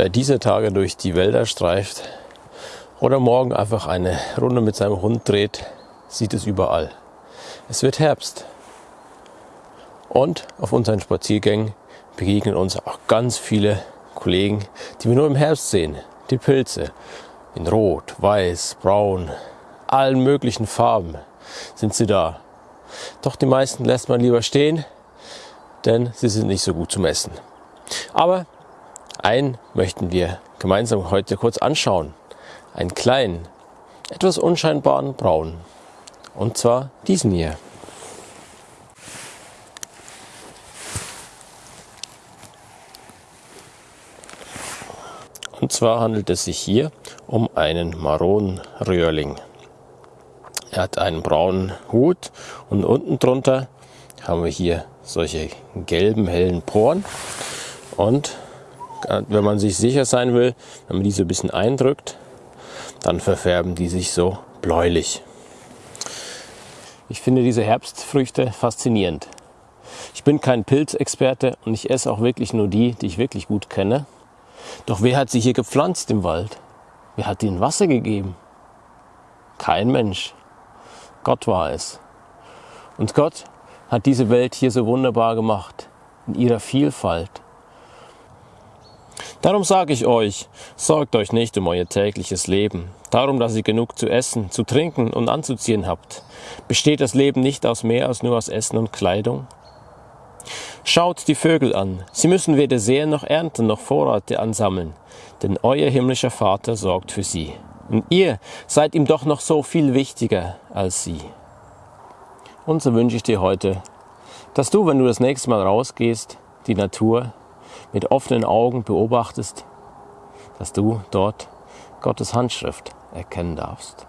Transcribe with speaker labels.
Speaker 1: Wer diese Tage durch die Wälder streift oder morgen einfach eine Runde mit seinem Hund dreht, sieht es überall. Es wird Herbst. Und auf unseren Spaziergängen begegnen uns auch ganz viele Kollegen, die wir nur im Herbst sehen. Die Pilze in Rot, Weiß, Braun, allen möglichen Farben sind sie da. Doch die meisten lässt man lieber stehen, denn sie sind nicht so gut zum Essen. Aber einen möchten wir gemeinsam heute kurz anschauen. Einen kleinen, etwas unscheinbaren Braun. Und zwar diesen hier. Und zwar handelt es sich hier um einen Maronenröhrling. Er hat einen braunen Hut und unten drunter haben wir hier solche gelben, hellen Poren. Und wenn man sich sicher sein will, wenn man die so ein bisschen eindrückt, dann verfärben die sich so bläulich. Ich finde diese Herbstfrüchte faszinierend. Ich bin kein Pilzexperte und ich esse auch wirklich nur die, die ich wirklich gut kenne. Doch wer hat sie hier gepflanzt im Wald? Wer hat ihnen Wasser gegeben? Kein Mensch. Gott war es. Und Gott hat diese Welt hier so wunderbar gemacht, in ihrer Vielfalt. Darum sage ich euch, sorgt euch nicht um euer tägliches Leben, darum, dass ihr genug zu essen, zu trinken und anzuziehen habt. Besteht das Leben nicht aus mehr als nur aus Essen und Kleidung? Schaut die Vögel an. Sie müssen weder säen noch ernten noch Vorräte ansammeln, denn euer himmlischer Vater sorgt für sie. Und ihr seid ihm doch noch so viel wichtiger als sie. Und so wünsche ich dir heute, dass du, wenn du das nächste Mal rausgehst, die Natur mit offenen Augen beobachtest, dass du dort Gottes Handschrift erkennen darfst.